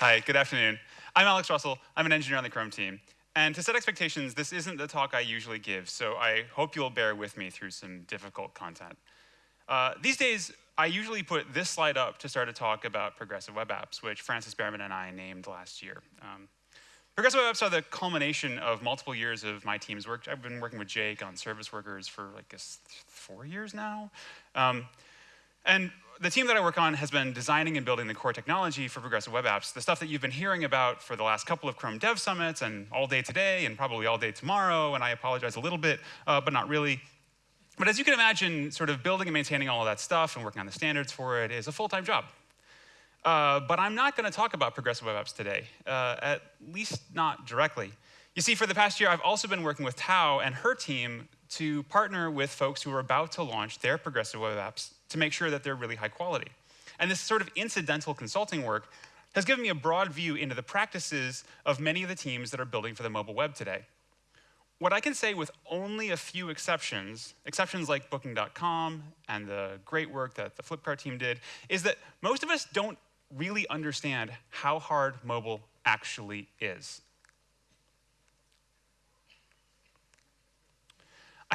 Hi, good afternoon. I'm Alex Russell. I'm an engineer on the Chrome team. And to set expectations, this isn't the talk I usually give, so I hope you'll bear with me through some difficult content. Uh, these days, I usually put this slide up to start a talk about progressive web apps, which Frances Berriman and I named last year. Um, progressive web apps are the culmination of multiple years of my team's work. I've been working with Jake on service workers for like four years now. Um, and the team that I work on has been designing and building the core technology for progressive web apps, the stuff that you've been hearing about for the last couple of Chrome Dev Summits and all day today and probably all day tomorrow, and I apologize a little bit, uh, but not really. But as you can imagine, sort of building and maintaining all of that stuff and working on the standards for it is a full-time job. Uh, but I'm not going to talk about progressive web apps today, uh, at least not directly. You see, for the past year, I've also been working with Tao and her team to partner with folks who are about to launch their progressive web apps to make sure that they're really high quality. And this sort of incidental consulting work has given me a broad view into the practices of many of the teams that are building for the mobile web today. What I can say with only a few exceptions, exceptions like Booking.com and the great work that the Flipkart team did, is that most of us don't really understand how hard mobile actually is.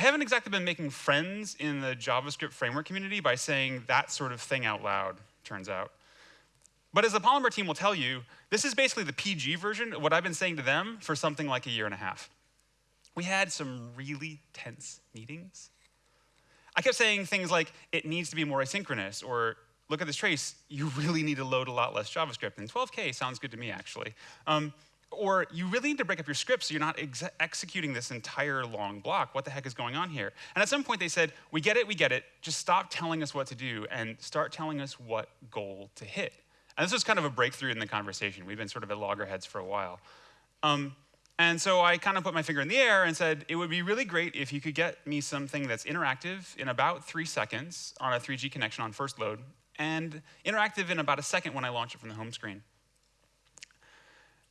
I haven't exactly been making friends in the JavaScript framework community by saying that sort of thing out loud, turns out. But as the Polymer team will tell you, this is basically the PG version of what I've been saying to them for something like a year and a half. We had some really tense meetings. I kept saying things like, it needs to be more asynchronous, or look at this trace, you really need to load a lot less JavaScript. And 12K sounds good to me, actually. Um, or you really need to break up your script so you're not ex executing this entire long block. What the heck is going on here? And at some point they said, we get it, we get it. Just stop telling us what to do and start telling us what goal to hit. And this was kind of a breakthrough in the conversation. We've been sort of at loggerheads for a while. Um, and so I kind of put my finger in the air and said, it would be really great if you could get me something that's interactive in about three seconds on a 3G connection on first load, and interactive in about a second when I launch it from the home screen.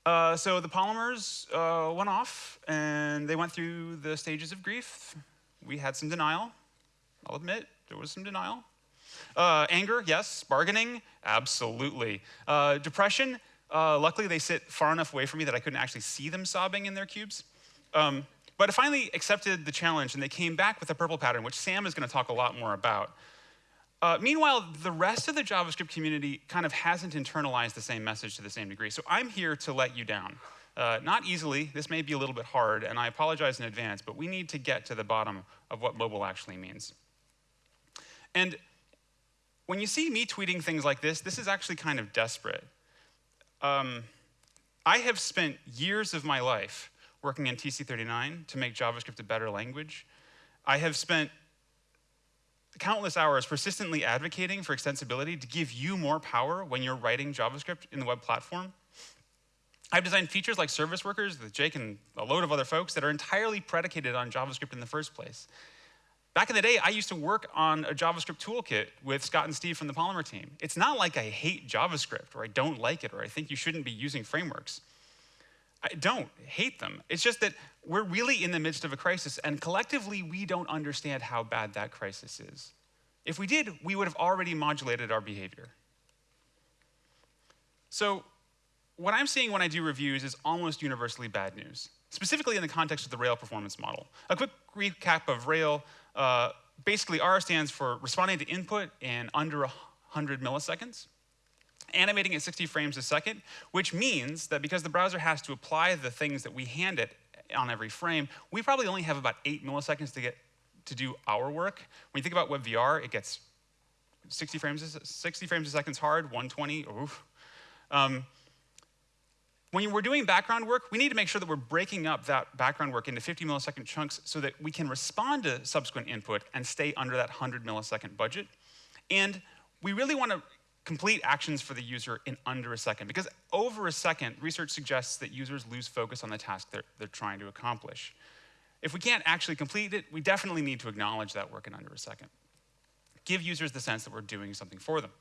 Uh, so the polymers uh, went off and they went through the stages of grief. We had some denial. I'll admit, there was some denial. Uh, anger, yes. Bargaining, absolutely. Uh, depression, uh, luckily they sit far enough away from me that I couldn't actually see them sobbing in their cubes. Um, but I finally accepted the challenge and they came back with a PRPL pattern, which Sam is going to talk a lot more about. Uh, meanwhile, the rest of the JavaScript community kind of hasn't internalized the same message to the same degree. So I'm here to let you down. Uh, not easily, this may be a little bit hard, and I apologize in advance, but we need to get to the bottom of what mobile actually means. And when you see me tweeting things like this, this is actually kind of desperate. Um, I have spent years of my life working in TC39 to make JavaScript a better language. I have spent countless hours persistently advocating for extensibility to give you more power when you're writing JavaScript in the web platform. I've designed features like service workers with Jake and a load of other folks that are entirely predicated on JavaScript in the first place. Back in the day, I used to work on a JavaScript toolkit with Scott and Steve from the Polymer team. It's not like I hate JavaScript or I don't like it or I think you shouldn't be using frameworks. I don't hate them. It's just that we're really in the midst of a crisis, and collectively, we don't understand how bad that crisis is. If we did, we would have already modulated our behavior. So, what I'm seeing when I do reviews is almost universally bad news, specifically in the context of the Rail performance model. A quick recap of Rail uh, basically, R stands for responding to input in under 100 milliseconds animating at 60 frames a second, which means that because the browser has to apply the things that we hand it on every frame, we probably only have about eight milliseconds to get to do our work. When you think about WebVR, it gets 60 frames, 60 frames a second is hard, 120, oof. Um, when we're doing background work, we need to make sure that we're breaking up that background work into 50 millisecond chunks so that we can respond to subsequent input and stay under that 100 millisecond budget. And we really want to complete actions for the user in under a second. Because over a second, research suggests that users lose focus on the task they're, they're trying to accomplish. If we can't actually complete it, we definitely need to acknowledge that work in under a second. Give users the sense that we're doing something for them.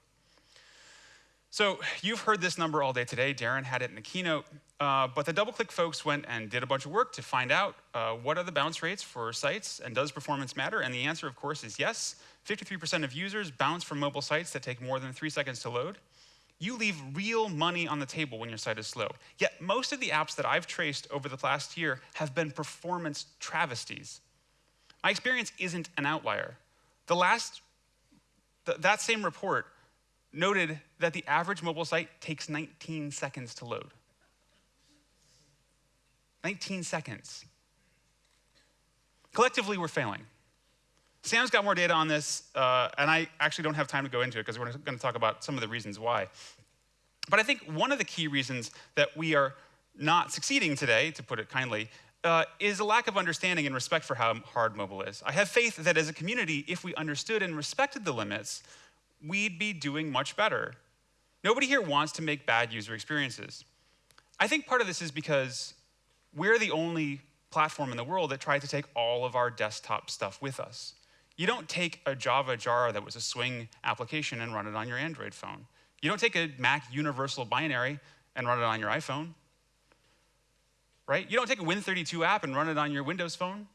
So you've heard this number all day today. Darin had it in the keynote. Uh, but the DoubleClick folks went and did a bunch of work to find out uh, what are the bounce rates for sites and does performance matter? And the answer, of course, is yes. 53% of users bounce from mobile sites that take more than three seconds to load. you leave real money on the table when your site is slow. Yet most of the apps that I've traced over the last year have been performance travesties. My experience isn't an outlier. The last, th that same report noted that the average mobile site takes 19 seconds to load. 19 seconds. Collectively, we're failing. Sam's got more data on this, uh, and I actually don't have time to go into it because we're going to talk about some of the reasons why. But I think one of the key reasons that we are not succeeding today, to put it kindly, uh, is a lack of understanding and respect for how hard mobile is. I have faith that as a community, if we understood and respected the limits, we'd be doing much better. Nobody here wants to make bad user experiences. I think part of this is because we're the only platform in the world that tried to take all of our desktop stuff with us. You don't take a Java jar that was a Swing application and run it on your Android phone. You don't take a Mac universal binary and run it on your iPhone. Right? You don't take a Win32 app and run it on your Windows phone.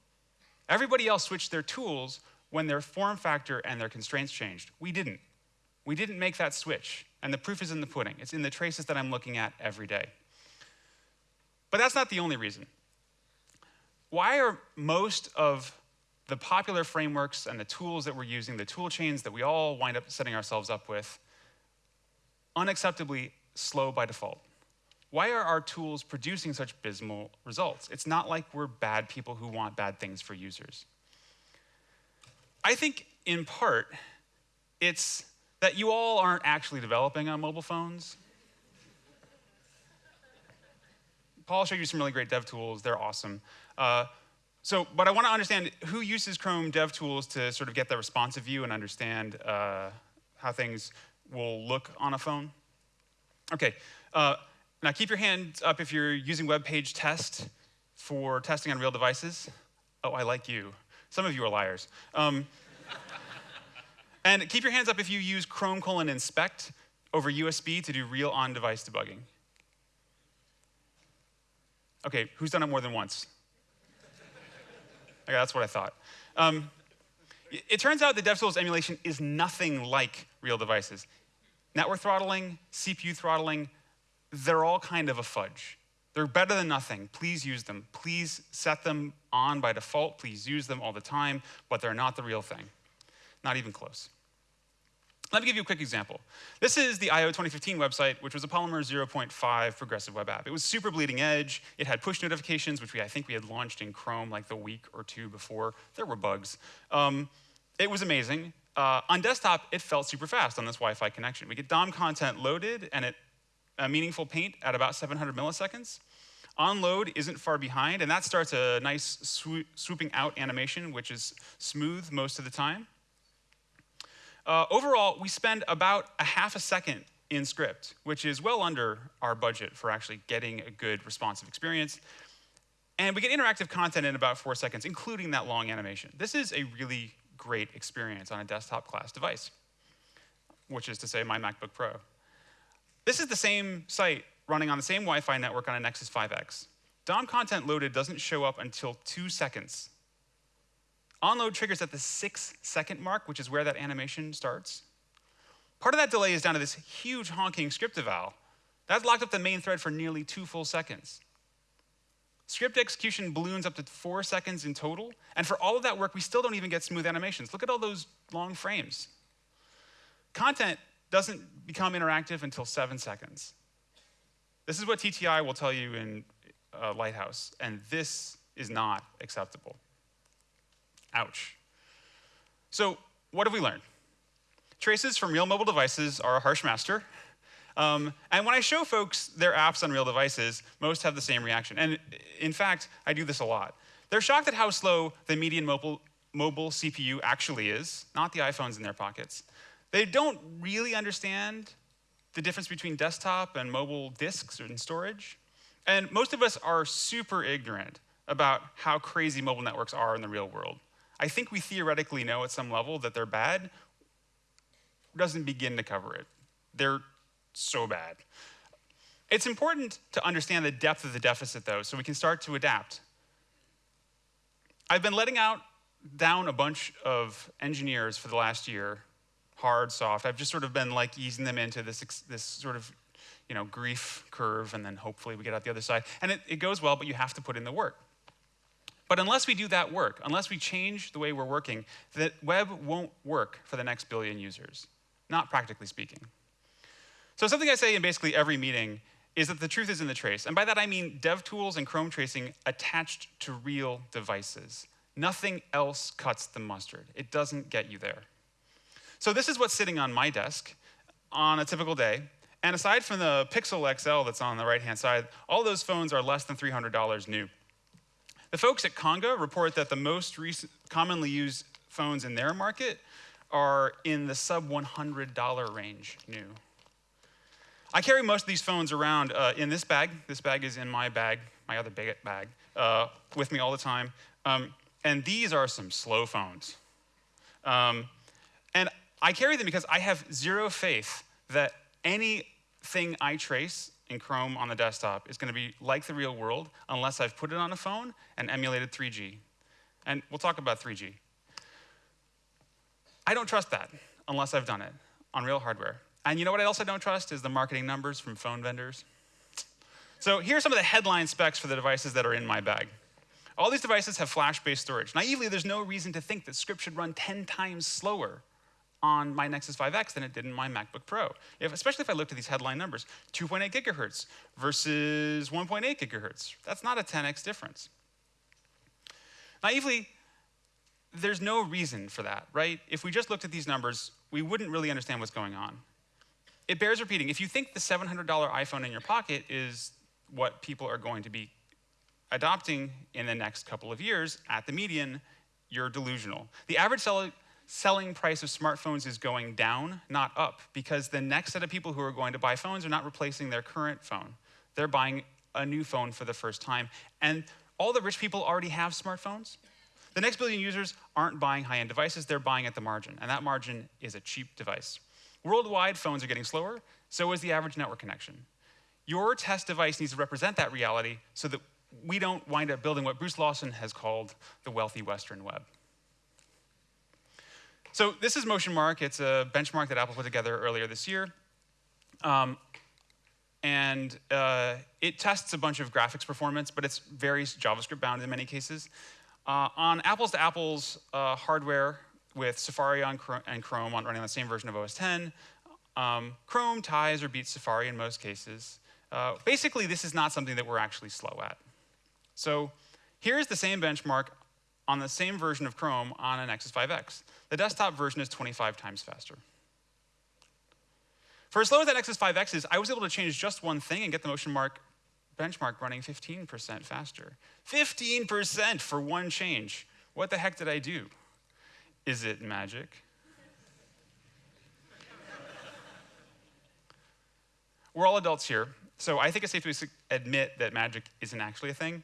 Everybody else switched their tools when their form factor and their constraints changed. We didn't. We didn't make that switch. And the proof is in the pudding. It's in the traces that I'm looking at every day. But that's not the only reason. Why are most of the popular frameworks and the tools that we're using, the tool chains that we all wind up setting ourselves up with, unacceptably slow by default. Why are our tools producing such abysmal results? It's not like we're bad people who want bad things for users. I think, in part, it's that you all aren't actually developing on mobile phones. Paul showed you some really great dev tools. They're awesome. Uh, so, but I want to understand who uses Chrome DevTools to sort of get the responsive view and understand uh, how things will look on a phone. Okay, uh, now keep your hands up if you're using WebPageTest for testing on real devices. Oh, I like you. Some of you are liars. Um, and keep your hands up if you use Chrome colon inspect over USB to do real on-device debugging. Okay, who's done it more than once? Okay, that's what I thought. Um, it turns out that DevTools emulation is nothing like real devices. Network throttling, CPU throttling, they're all kind of a fudge. They're better than nothing. Please use them. Please set them on by default. Please use them all the time, but they're not the real thing. Not even close. Let me give you a quick example. This is the I/O 2015 website, which was a Polymer 0.5 progressive web app. It was super bleeding edge. It had push notifications, which we, I think we had launched in Chrome like the week or two before. There were bugs. Um, it was amazing. Uh, on desktop, it felt super fast on this Wi-Fi connection. We get DOM content loaded and it a meaningful paint at about 700 milliseconds. On load isn't far behind, and that starts a nice swooping out animation, which is smooth most of the time. Uh, overall, we spend about a half a second in script, which is well under our budget for actually getting a good responsive experience. And we get interactive content in about four seconds, including that long animation. This is a really great experience on a desktop class device, which is to say my MacBook Pro. This is the same site running on the same Wi-Fi network on a Nexus 5X. DOM content loaded doesn't show up until two seconds Onload triggers at the six second mark, which is where that animation starts. Part of that delay is down to this huge honking script eval. That locked up the main thread for nearly two full seconds. Script execution balloons up to four seconds in total, and for all of that work, we still don't even get smooth animations. Look at all those long frames. Content doesn't become interactive until seven seconds. This is what TTI will tell you in uh, Lighthouse, and this is not acceptable. Ouch. So what have we learned? Traces from real mobile devices are a harsh master. Um, and when I show folks their apps on real devices, most have the same reaction. And in fact, I do this a lot. They're shocked at how slow the median mobile, mobile CPU actually is, not the iPhones in their pockets. They don't really understand the difference between desktop and mobile disks and storage. And most of us are super ignorant about how crazy mobile networks are in the real world. I think we theoretically know at some level that they're bad, doesn't begin to cover it. They're so bad. It's important to understand the depth of the deficit, though, so we can start to adapt. I've been letting out down a bunch of engineers for the last year hard, soft. I've just sort of been like easing them into this, this sort of you know, grief curve, and then hopefully we get out the other side. And it, it goes well, but you have to put in the work. But unless we do that work, unless we change the way we're working, the web won't work for the next billion users, not practically speaking. So something I say in basically every meeting is that the truth is in the trace. And by that I mean DevTools and Chrome tracing attached to real devices. Nothing else cuts the mustard. It doesn't get you there. So this is what's sitting on my desk on a typical day. And aside from the Pixel XL that's on the right-hand side, all those phones are less than $300 new. The folks at Konga report that the most recent, commonly used phones in their market are in the sub $100 range new. I carry most of these phones around uh, in this bag. This bag is in my bag, my other big bag, uh, with me all the time. Um, and these are some slow phones. Um, and I carry them because I have zero faith that anything I trace in Chrome on the desktop is going to be like the real world unless I've put it on a phone and emulated 3G. And we'll talk about 3G. I don't trust that unless I've done it on real hardware. And you know what else I don't trust is the marketing numbers from phone vendors. So here are some of the headline specs for the devices that are in my bag. All these devices have flash-based storage. Naively, there's no reason to think that script should run 10 times slower on my Nexus 5X than it did in my MacBook Pro. If, especially if I looked at these headline numbers, 2.8 gigahertz versus 1.8 gigahertz. That's not a 10x difference. Naively, there's no reason for that, right? If we just looked at these numbers, we wouldn't really understand what's going on it bears repeating. If you think the $700 iPhone in your pocket is what people are going to be adopting in the next couple of years at the median, you're delusional. The average selling price of smartphones is going down, not up, because the next set of people who are going to buy phones are not replacing their current phone. They're buying a new phone for the first time. And all the rich people already have smartphones. The next billion users aren't buying high-end devices, they're buying at the margin, and that margin is a cheap device. Worldwide, phones are getting slower, so is the average network connection. Your test device needs to represent that reality so that we don't wind up building what Bruce Lawson has called the wealthy Western web. So this is MotionMark. It's a benchmark that Apple put together earlier this year. Um, and uh, it tests a bunch of graphics performance, but it's very JavaScript bound in many cases. Uh, on apples to apples uh, hardware, with Safari on and Chrome on running on the same version of OS 10. Um, Chrome ties or beats Safari in most cases. Uh, basically, this is not something that we're actually slow at. So here's the same benchmark on the same version of Chrome on an Nexus 5X. The desktop version is 25 times faster. For as slow as that Nexus 5X is, I was able to change just one thing and get the MotionMark benchmark running 15% faster. 15% for one change. What the heck did I do? Is it magic? We're all adults here, so I think it's safe to admit that magic isn't actually a thing.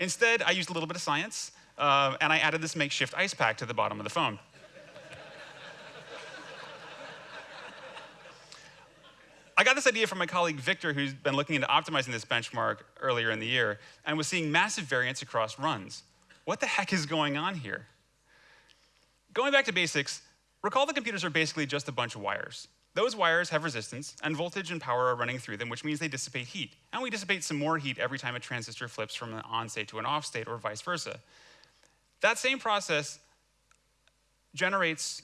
Instead, I used a little bit of science, uh, and I added this makeshift ice pack to the bottom of the phone. I got this idea from my colleague Victor, who's been looking into optimizing this benchmark earlier in the year, and was seeing massive variance across runs. What the heck is going on here? Going back to basics, recall the computers are basically just a bunch of wires. Those wires have resistance, and voltage and power are running through them, which means they dissipate heat. And we dissipate some more heat every time a transistor flips from an on state to an off state, or vice versa. That same process generates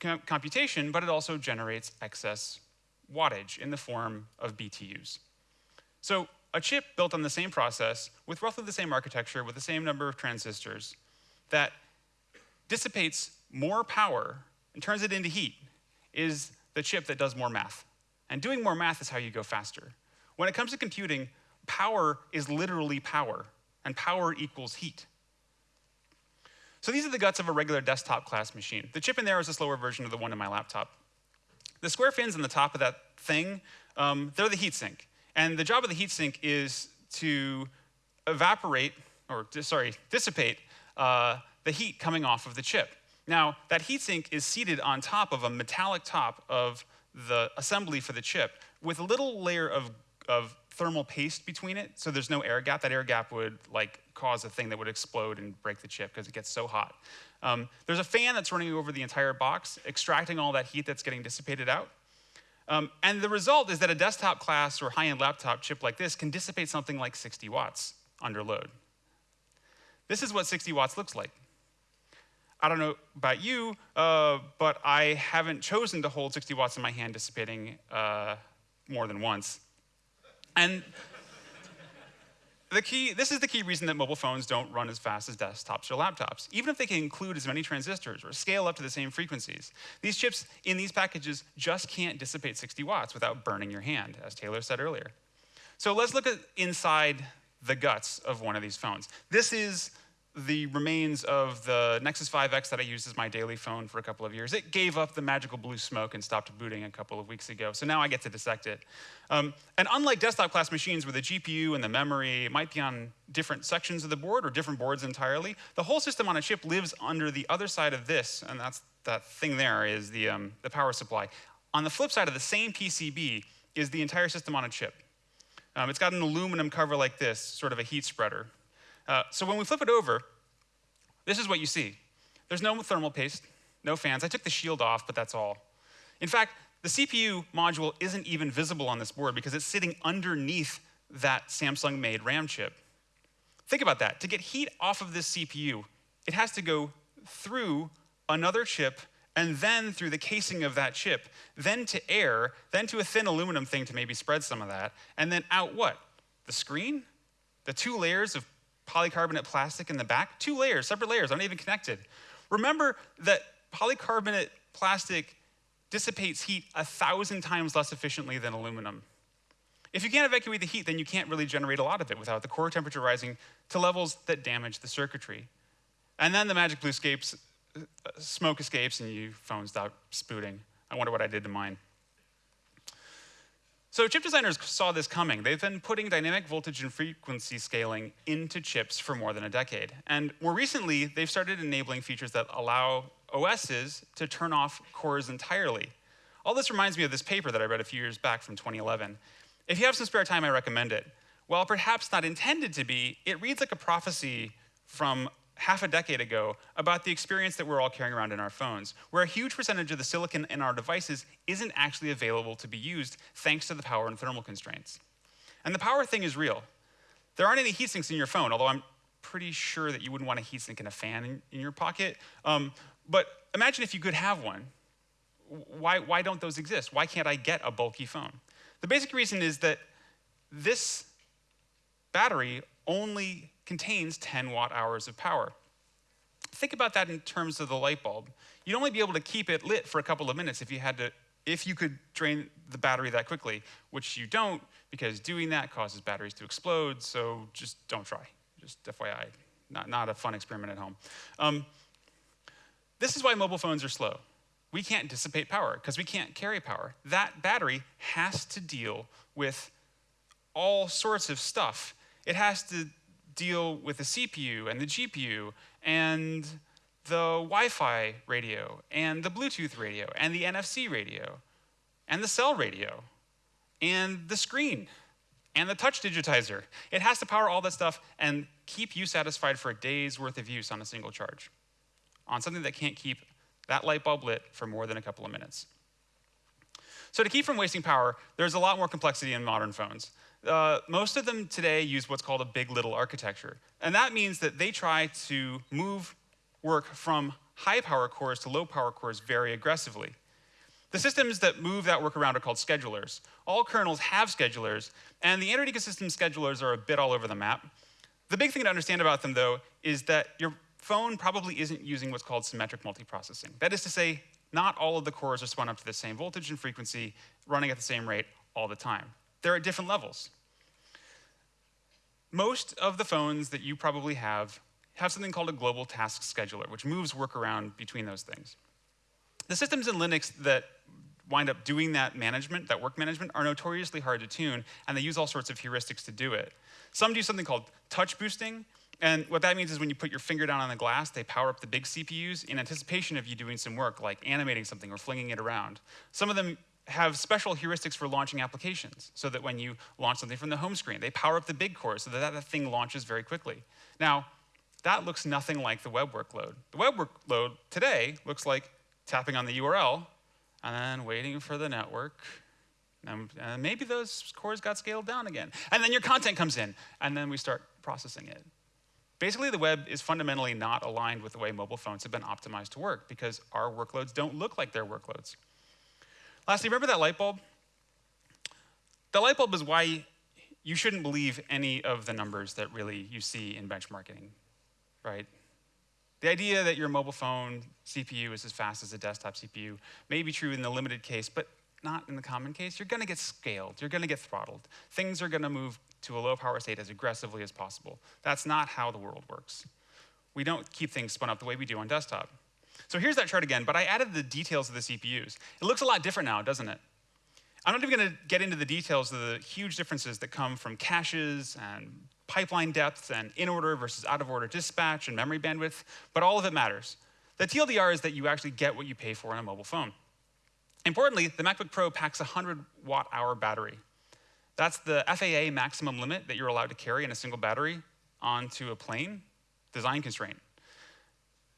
computation, but it also generates excess wattage in the form of BTUs. So a chip built on the same process, with roughly the same architecture, with the same number of transistors, that dissipates more power and turns it into heat is the chip that does more math. And doing more math is how you go faster. When it comes to computing, power is literally power, and power equals heat. So these are the guts of a regular desktop class machine. The chip in there is a slower version of the one in my laptop. The square fins on the top of that thing, um, they're the heatsink. And the job of the heatsink is to evaporate, or sorry, dissipate uh, the heat coming off of the chip. Now, that heatsink is seated on top of a metallic top of the assembly for the chip with a little layer of, of thermal paste between it, so there's no air gap. That air gap would like cause a thing that would explode and break the chip because it gets so hot. Um, there's a fan that's running over the entire box, extracting all that heat that's getting dissipated out. Um, and the result is that a desktop class or high-end laptop chip like this can dissipate something like 60 watts under load. This is what 60 watts looks like. I don't know about you, uh, but I haven't chosen to hold 60 watts in my hand dissipating uh, more than once. And the key, this is the key reason that mobile phones don't run as fast as desktops or laptops, even if they can include as many transistors or scale up to the same frequencies. These chips in these packages just can't dissipate 60 watts without burning your hand, as Taylor said earlier. So let's look at inside the guts of one of these phones. This is the remains of the Nexus 5X that I used as my daily phone for a couple of years. It gave up the magical blue smoke and stopped booting a couple of weeks ago, so now I get to dissect it. Um, and unlike desktop class machines where the GPU and the memory might be on different sections of the board or different boards entirely, the whole system on a chip lives under the other side of this, and that's that thing there is the, um, the power supply. On the flip side of the same PCB is the entire system on a chip. Um, it's got an aluminum cover like this, sort of a heat spreader. Uh, so when we flip it over, this is what you see. There's no thermal paste, no fans. I took the shield off, but that's all. In fact, the CPU module isn't even visible on this board because it's sitting underneath that Samsung-made RAM chip. Think about that. To get heat off of this CPU, it has to go through another chip and then through the casing of that chip, then to air, then to a thin aluminum thing to maybe spread some of that, and then out what? The screen? The two layers of polycarbonate plastic in the back, two layers, separate layers, aren't even connected. Remember that polycarbonate plastic dissipates heat a thousand times less efficiently than aluminum. If you can't evacuate the heat, then you can't really generate a lot of it without the core temperature rising to levels that damage the circuitry. And then the magic blue escapes, uh, smoke escapes and your phone stops spooting. I wonder what I did to mine. So chip designers saw this coming. They've been putting dynamic voltage and frequency scaling into chips for more than a decade. And more recently, they've started enabling features that allow OSs to turn off cores entirely. All this reminds me of this paper that I read a few years back from 2011. If you have some spare time, I recommend it. While perhaps not intended to be, it reads like a prophecy from half a decade ago about the experience that we're all carrying around in our phones, where a huge percentage of the silicon in our devices isn't actually available to be used thanks to the power and thermal constraints. And the power thing is real. There aren't any heat sinks in your phone, although I'm pretty sure that you wouldn't want a heat sink and a fan in, in your pocket. Um, but imagine if you could have one. Why, why don't those exist? Why can't I get a bulky phone? The basic reason is that this battery only contains 10 watt hours of power. Think about that in terms of the light bulb. You'd only be able to keep it lit for a couple of minutes if you had to if you could drain the battery that quickly, which you don't because doing that causes batteries to explode, so just don't try. Just FYI, not, not a fun experiment at home. Um, this is why mobile phones are slow. We can't dissipate power because we can't carry power. That battery has to deal with all sorts of stuff. It has to deal with the CPU and the GPU and the Wi-Fi radio and the Bluetooth radio and the NFC radio and the cell radio and the screen and the touch digitizer. It has to power all that stuff and keep you satisfied for a day's worth of use on a single charge on something that can't keep that light bulb lit for more than a couple of minutes. So to keep from wasting power, there's a lot more complexity in modern phones uh, most of them today use what's called a big little architecture. And that means that they try to move work from high power cores to low power cores very aggressively. The systems that move that work around are called schedulers. All kernels have schedulers, and the Android ecosystem schedulers are a bit all over the map. The big thing to understand about them, though, is that your phone probably isn't using what's called symmetric multiprocessing. That is to say, not all of the cores are spun up to the same voltage and frequency, running at the same rate all the time. They're at different levels. Most of the phones that you probably have have something called a global task scheduler, which moves work around between those things. The systems in Linux that wind up doing that management, that work management, are notoriously hard to tune, and they use all sorts of heuristics to do it. Some do something called touch boosting, and what that means is when you put your finger down on the glass, they power up the big CPUs in anticipation of you doing some work, like animating something or flinging it around. Some of them have special heuristics for launching applications so that when you launch something from the home screen, they power up the big cores so that that thing launches very quickly. Now, that looks nothing like the web workload. The web workload today looks like tapping on the URL and then waiting for the network. And, and maybe those cores got scaled down again. And then your content comes in, and then we start processing it. Basically, the web is fundamentally not aligned with the way mobile phones have been optimized to work because our workloads don't look like their workloads. Lastly, remember that light bulb? The light bulb is why you shouldn't believe any of the numbers that really you see in benchmarking, right? The idea that your mobile phone CPU is as fast as a desktop CPU may be true in the limited case, but not in the common case. You're going to get scaled. You're going to get throttled. Things are going to move to a low power state as aggressively as possible. That's not how the world works. We don't keep things spun up the way we do on desktop. So here's that chart again, but I added the details of the CPUs. It looks a lot different now, doesn't it? I'm not even going to get into the details of the huge differences that come from caches and pipeline depth and in order versus out of order dispatch and memory bandwidth, but all of it matters. The TLDR is that you actually get what you pay for on a mobile phone. Importantly, the MacBook Pro packs a 100 watt hour battery. That's the FAA maximum limit that you're allowed to carry in a single battery onto a plane, design constraint.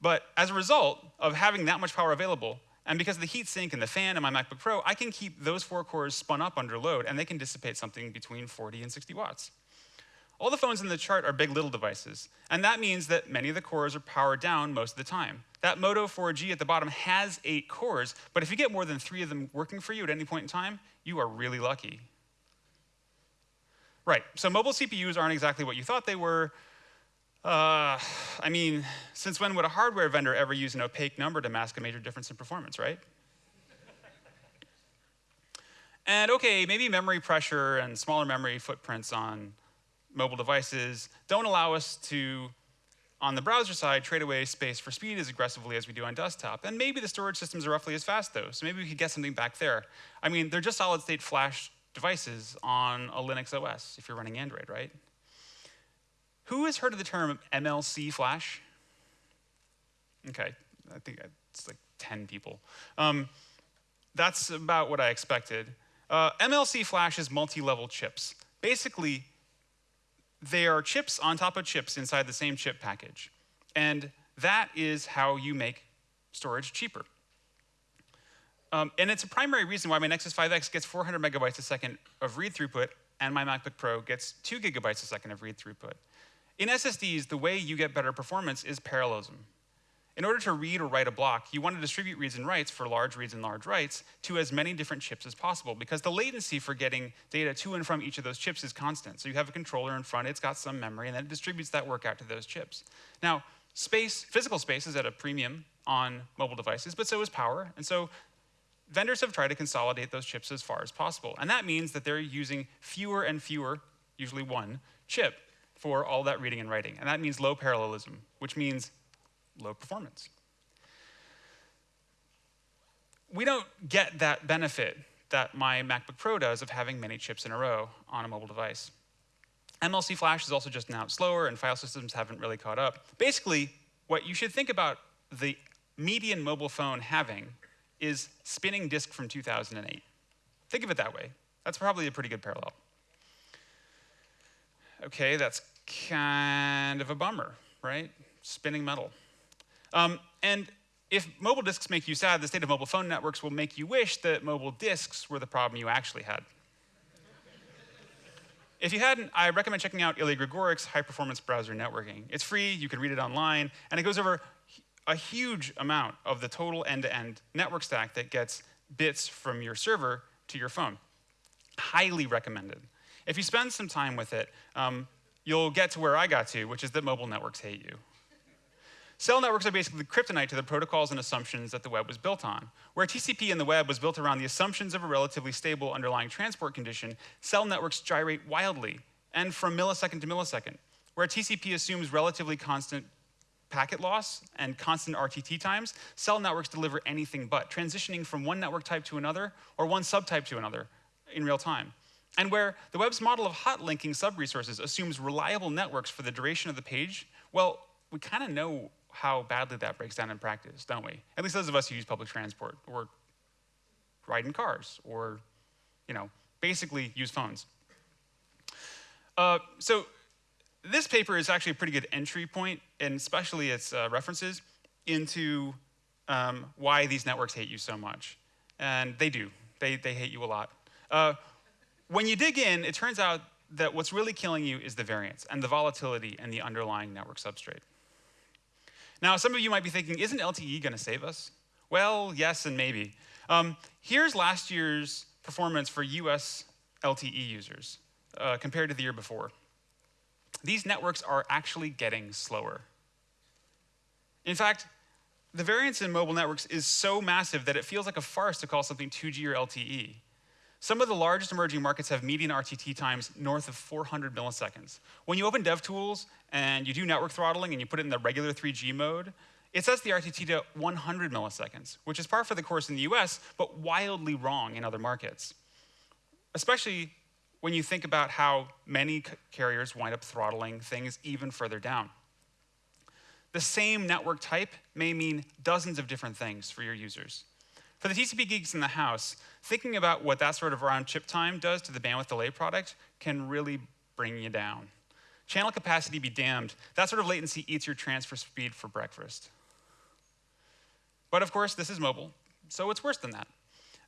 But as a result of having that much power available, and because of the heat sink and the fan in my MacBook Pro, I can keep those four cores spun up under load, and they can dissipate something between 40 and 60 watts. All the phones in the chart are big little devices, and that means that many of the cores are powered down most of the time. That Moto 4G at the bottom has eight cores, but if you get more than three of them working for you at any point in time, you are really lucky. Right, so mobile CPUs aren't exactly what you thought they were. Uh, I mean, since when would a hardware vendor ever use an opaque number to mask a major difference in performance, right? and okay, maybe memory pressure and smaller memory footprints on mobile devices don't allow us to, on the browser side, trade away space for speed as aggressively as we do on desktop. And maybe the storage systems are roughly as fast, though, so maybe we could get something back there. I mean, they're just solid state flash devices on a Linux OS if you're running Android, right? Who has heard of the term MLC flash? Okay, I think it's like 10 people. Um, that's about what I expected. Uh, MLC flash is multi-level chips. Basically, they are chips on top of chips inside the same chip package. And that is how you make storage cheaper. Um, and it's a primary reason why my Nexus 5X gets 400 megabytes a second of read throughput and my MacBook Pro gets 2 gigabytes a second of read throughput. In SSDs, the way you get better performance is parallelism. In order to read or write a block, you want to distribute reads and writes for large reads and large writes to as many different chips as possible because the latency for getting data to and from each of those chips is constant. So you have a controller in front, it's got some memory, and then it distributes that work out to those chips. Now, space, physical space is at a premium on mobile devices, but so is power. And so vendors have tried to consolidate those chips as far as possible. And that means that they're using fewer and fewer, usually one, chip for all that reading and writing. And that means low parallelism, which means low performance. We don't get that benefit that my MacBook Pro does of having many chips in a row on a mobile device. MLC Flash is also just now slower, and file systems haven't really caught up. Basically, what you should think about the median mobile phone having is spinning disk from 2008. Think of it that way. That's probably a pretty good parallel. Okay, that's kind of a bummer, right? Spinning metal. Um, and if mobile disks make you sad, the state of mobile phone networks will make you wish that mobile disks were the problem you actually had. if you hadn't, I recommend checking out Ilya Grigorik's high performance browser networking. It's free, you can read it online, and it goes over a huge amount of the total end-to-end network stack that gets bits from your server to your phone. Highly recommended. If you spend some time with it, um, you'll get to where I got to, which is that mobile networks hate you. Cell networks are basically kryptonite to the protocols and assumptions that the web was built on. Where TCP in the web was built around the assumptions of a relatively stable underlying transport condition, cell networks gyrate wildly and from millisecond to millisecond. Where TCP assumes relatively constant packet loss and constant RTT times, cell networks deliver anything but, transitioning from one network type to another or one subtype to another in real time. And where the web's model of hot linking sub-resources assumes reliable networks for the duration of the page, well, we kind of know how badly that breaks down in practice, don't we? At least those of us who use public transport, or ride in cars or, you know, basically use phones. Uh, so this paper is actually a pretty good entry point, and especially its uh, references, into um, why these networks hate you so much. And they do. They, they hate you a lot. Uh, when you dig in, it turns out that what's really killing you is the variance and the volatility and the underlying network substrate. Now, some of you might be thinking, isn't LTE going to save us? Well, yes and maybe. Um, here's last year's performance for US LTE users uh, compared to the year before. These networks are actually getting slower. In fact, the variance in mobile networks is so massive that it feels like a farce to call something 2G or LTE. Some of the largest emerging markets have median RTT times north of 400 milliseconds. When you open DevTools and you do network throttling and you put it in the regular 3G mode, it sets the RTT to 100 milliseconds, which is par for the course in the US, but wildly wrong in other markets. Especially when you think about how many carriers wind up throttling things even further down. The same network type may mean dozens of different things for your users. For the TCP geeks in the house, thinking about what that sort of round chip time does to the bandwidth delay product can really bring you down. Channel capacity be damned. That sort of latency eats your transfer speed for breakfast. But of course, this is mobile, so it's worse than that.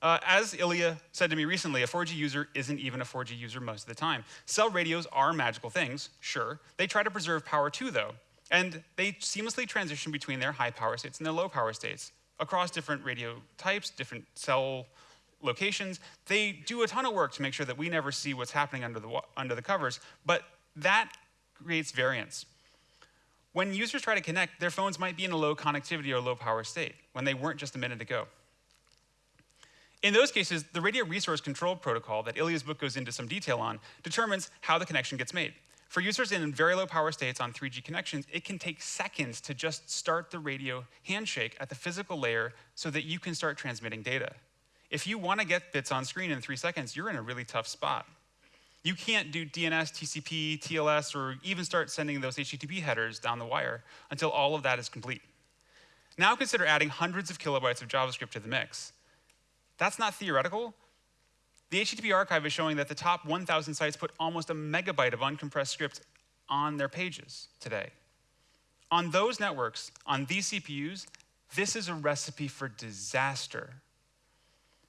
Uh, as Ilya said to me recently, a 4G user isn't even a 4G user most of the time. Cell radios are magical things, sure. They try to preserve power too, though. And they seamlessly transition between their high power states and their low power states across different radio types, different cell locations. They do a ton of work to make sure that we never see what's happening under the, under the covers, but that creates variance. When users try to connect, their phones might be in a low connectivity or low power state when they weren't just a minute ago. In those cases, the radio resource control protocol that Ilya's book goes into some detail on determines how the connection gets made. For users in very low power states on 3G connections, it can take seconds to just start the radio handshake at the physical layer so that you can start transmitting data. If you want to get bits on screen in three seconds, you're in a really tough spot. You can't do DNS, TCP, TLS, or even start sending those HTTP headers down the wire until all of that is complete. Now consider adding hundreds of kilobytes of JavaScript to the mix. That's not theoretical. The HTTP archive is showing that the top 1,000 sites put almost a megabyte of uncompressed script on their pages today. On those networks, on these CPUs, this is a recipe for disaster.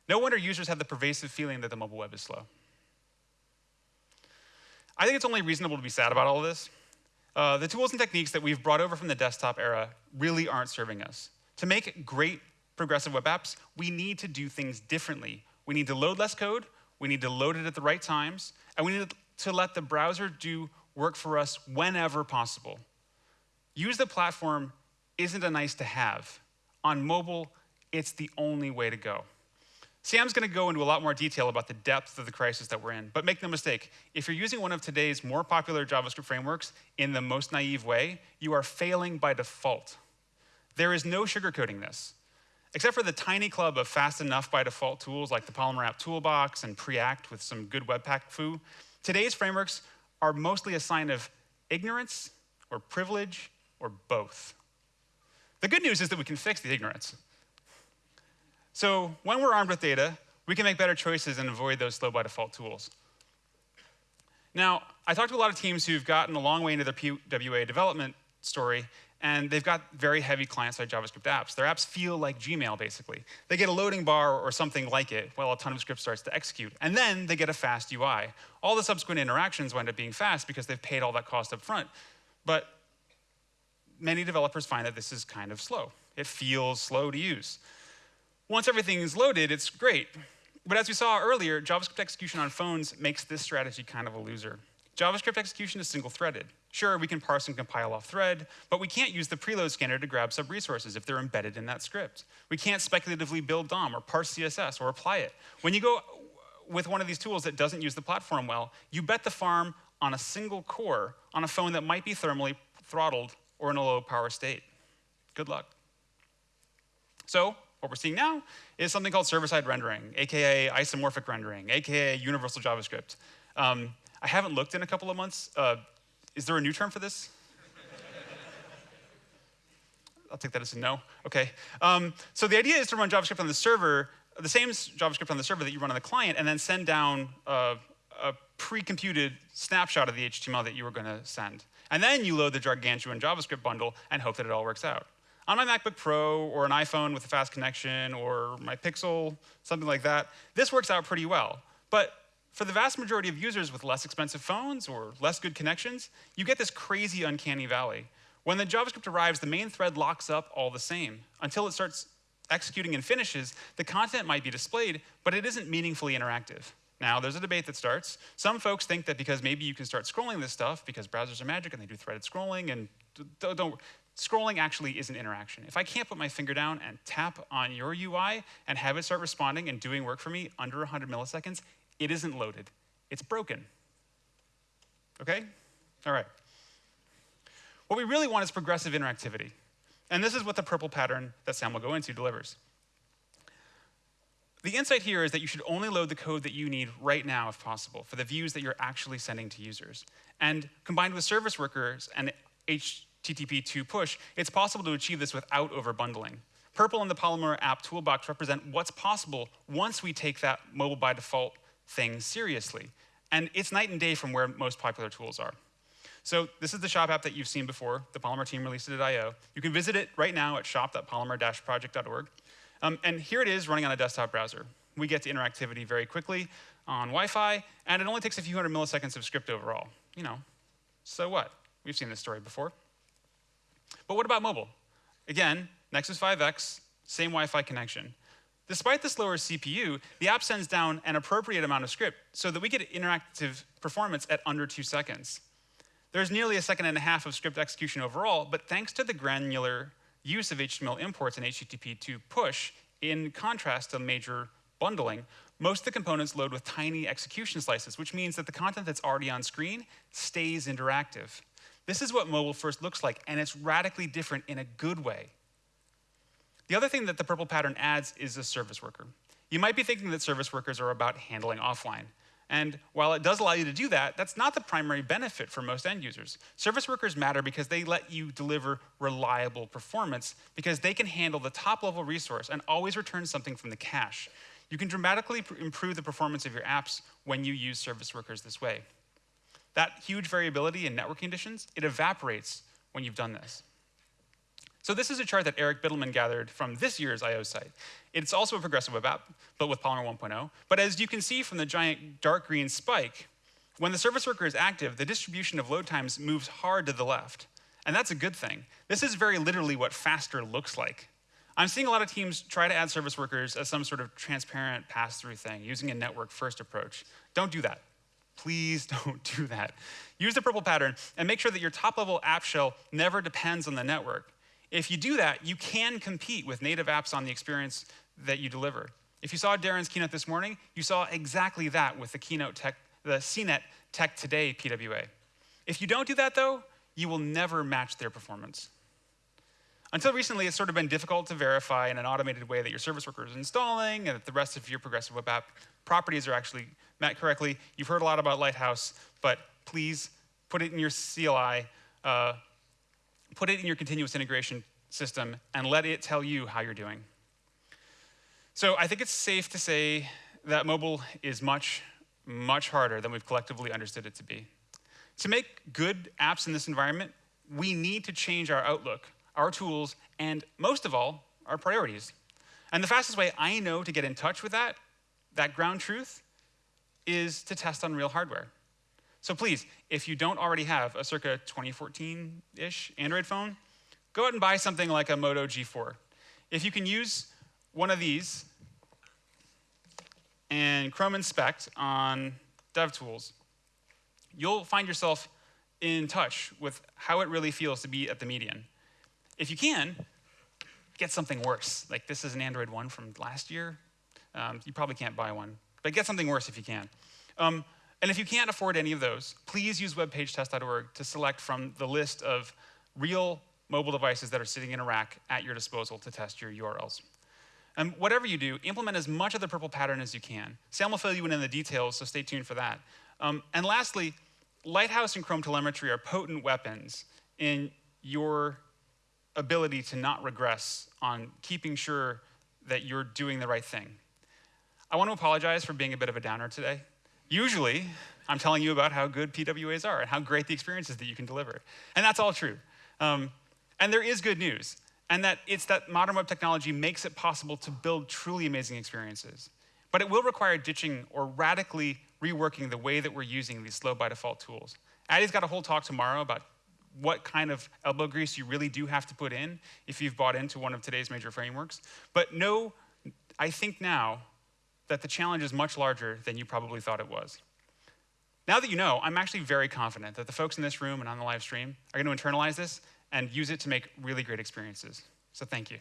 No wonder users have the pervasive feeling that the mobile web is slow. I think it's only reasonable to be sad about all of this. Uh, the tools and techniques that we've brought over from the desktop era really aren't serving us. To make great progressive web apps, we need to do things differently we need to load less code, we need to load it at the right times, and we need to let the browser do work for us whenever possible. Use the platform isn't a nice to have. On mobile, it's the only way to go. Sam's going to go into a lot more detail about the depth of the crisis that we're in, but make no mistake, if you're using one of today's more popular JavaScript frameworks in the most naive way, you are failing by default. There is no sugarcoating this. Except for the tiny club of fast enough by default tools like the Polymer App Toolbox and Preact with some good Webpack foo, today's frameworks are mostly a sign of ignorance or privilege or both. The good news is that we can fix the ignorance. So when we're armed with data, we can make better choices and avoid those slow by default tools. Now, I talked to a lot of teams who've gotten a long way into their PWA development story, and they've got very heavy client-side JavaScript apps. Their apps feel like Gmail, basically. They get a loading bar or something like it while a ton of script starts to execute, and then they get a fast UI. All the subsequent interactions wind up being fast because they've paid all that cost up front. But many developers find that this is kind of slow. It feels slow to use. Once everything is loaded, it's great. But as we saw earlier, JavaScript execution on phones makes this strategy kind of a loser. JavaScript execution is single-threaded. Sure, we can parse and compile off thread, but we can't use the preload scanner to grab sub-resources if they're embedded in that script. We can't speculatively build DOM or parse CSS or apply it. When you go with one of these tools that doesn't use the platform well, you bet the farm on a single core on a phone that might be thermally throttled or in a low power state. Good luck. So what we're seeing now is something called server-side rendering, aka isomorphic rendering, aka universal JavaScript. Um, I haven't looked in a couple of months. Uh, is there a new term for this? I'll take that as a no. Okay. Um, so the idea is to run JavaScript on the server the same JavaScript on the server that you run on the client and then send down a, a pre-computed snapshot of the HTML that you were going to send. And then you load the gargantuan JavaScript bundle and hope that it all works out. On my MacBook Pro or an iPhone with a fast connection or my Pixel, something like that, this works out pretty well. But for the vast majority of users with less expensive phones or less good connections, you get this crazy uncanny valley. When the JavaScript arrives, the main thread locks up all the same. Until it starts executing and finishes, the content might be displayed, but it isn't meaningfully interactive. Now, there's a debate that starts. Some folks think that because maybe you can start scrolling this stuff because browsers are magic and they do threaded scrolling and don't, don't scrolling actually is an interaction. If I can't put my finger down and tap on your UI and have it start responding and doing work for me under 100 milliseconds, it isn't loaded. It's broken. Okay? All right. What we really want is progressive interactivity. And this is what the PRPL pattern that Sam will go into delivers. The insight here is that you should only load the code that you need right now, if possible, for the views that you're actually sending to users. And combined with service workers and HTTP2 push, it's possible to achieve this without overbundling. PRPL and the Polymer app toolbox represent what's possible once we take that mobile by default thing seriously. And it's night and day from where most popular tools are. So this is the shop app that you've seen before. The Polymer team released it at I.O. You can visit it right now at shop.polymer-project.org. Um, and here it is running on a desktop browser. We get to interactivity very quickly on Wi-Fi, and it only takes a few hundred milliseconds of script overall. You know, so what? We've seen this story before. But what about mobile? Again, Nexus 5X, same Wi-Fi connection. Despite the slower CPU, the app sends down an appropriate amount of script so that we get interactive performance at under two seconds. There's nearly a second and a half of script execution overall, but thanks to the granular use of HTML imports and HTTP2 push, in contrast to major bundling, most of the components load with tiny execution slices, which means that the content that's already on screen stays interactive. This is what mobile first looks like, and it's radically different in a good way. The other thing that the PRPL pattern adds is a service worker. You might be thinking that service workers are about handling offline. And while it does allow you to do that, that's not the primary benefit for most end users. Service workers matter because they let you deliver reliable performance because they can handle the top level resource and always return something from the cache. You can dramatically improve the performance of your apps when you use service workers this way. That huge variability in network conditions, it evaporates when you've done this. So this is a chart that Eric Bidelman gathered from this year's I.O. site. It's also a progressive web app, built with Polymer 1.0. But as you can see from the giant dark green spike, when the service worker is active, the distribution of load times moves hard to the left. And that's a good thing. This is very literally what faster looks like. I'm seeing a lot of teams try to add service workers as some sort of transparent pass-through thing, using a network-first approach. Don't do that. Please don't do that. Use the PRPL pattern and make sure that your top-level app shell never depends on the network. If you do that, you can compete with native apps on the experience that you deliver. If you saw Darin's keynote this morning, you saw exactly that with the keynote tech, the CNET Tech Today PWA. If you don't do that though, you will never match their performance. Until recently, it's sort of been difficult to verify in an automated way that your service worker is installing and that the rest of your progressive web app properties are actually met correctly. You've heard a lot about Lighthouse, but please put it in your CLI uh, put it in your continuous integration system and let it tell you how you're doing. So I think it's safe to say that mobile is much, much harder than we've collectively understood it to be. To make good apps in this environment, we need to change our outlook, our tools, and most of all, our priorities. And the fastest way I know to get in touch with that, that ground truth, is to test on real hardware. So please, if you don't already have a circa 2014-ish Android phone, go out and buy something like a Moto G4. If you can use one of these and Chrome Inspect on DevTools, you'll find yourself in touch with how it really feels to be at the median. If you can, get something worse. Like this is an Android one from last year. Um, you probably can't buy one, but get something worse if you can. Um, and if you can't afford any of those, please use webpagetest.org to select from the list of real mobile devices that are sitting in a rack at your disposal to test your URLs. And whatever you do, implement as much of the PRPL pattern as you can. Sam will fill you in in the details, so stay tuned for that. Um, and lastly, Lighthouse and Chrome telemetry are potent weapons in your ability to not regress on keeping sure that you're doing the right thing. I want to apologize for being a bit of a downer today. Usually, I'm telling you about how good PWAs are and how great the experiences that you can deliver. And that's all true. Um, and there is good news, and that it's that modern web technology makes it possible to build truly amazing experiences. But it will require ditching or radically reworking the way that we're using these slow by default tools. Addy's got a whole talk tomorrow about what kind of elbow grease you really do have to put in if you've bought into one of today's major frameworks. But know, I think now, that the challenge is much larger than you probably thought it was. Now that you know, I'm actually very confident that the folks in this room and on the live stream are going to internalize this and use it to make really great experiences. So thank you.